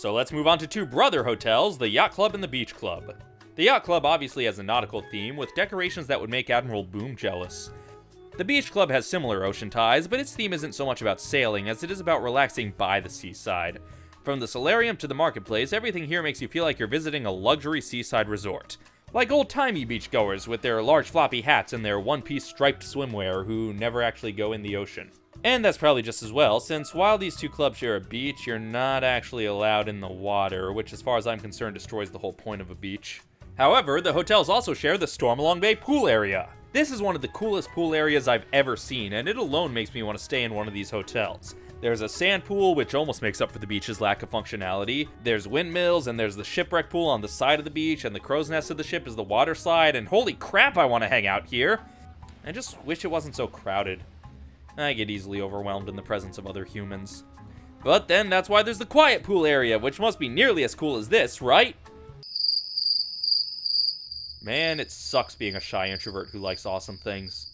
So let's move on to two brother hotels, the Yacht Club and the Beach Club. The Yacht Club obviously has a nautical theme, with decorations that would make Admiral Boom jealous. The Beach Club has similar ocean ties, but its theme isn't so much about sailing as it is about relaxing by the seaside. From the solarium to the marketplace, everything here makes you feel like you're visiting a luxury seaside resort. Like old-timey beachgoers with their large floppy hats and their one-piece striped swimwear who never actually go in the ocean. And that's probably just as well, since while these two clubs share a beach, you're not actually allowed in the water, which as far as I'm concerned destroys the whole point of a beach. However, the hotels also share the Stormalong Bay pool area. This is one of the coolest pool areas I've ever seen, and it alone makes me want to stay in one of these hotels. There's a sand pool, which almost makes up for the beach's lack of functionality. There's windmills, and there's the shipwreck pool on the side of the beach, and the crow's nest of the ship is the water slide, and holy crap, I want to hang out here! I just wish it wasn't so crowded. I get easily overwhelmed in the presence of other humans. But then that's why there's the quiet pool area, which must be nearly as cool as this, right? Man, it sucks being a shy introvert who likes awesome things.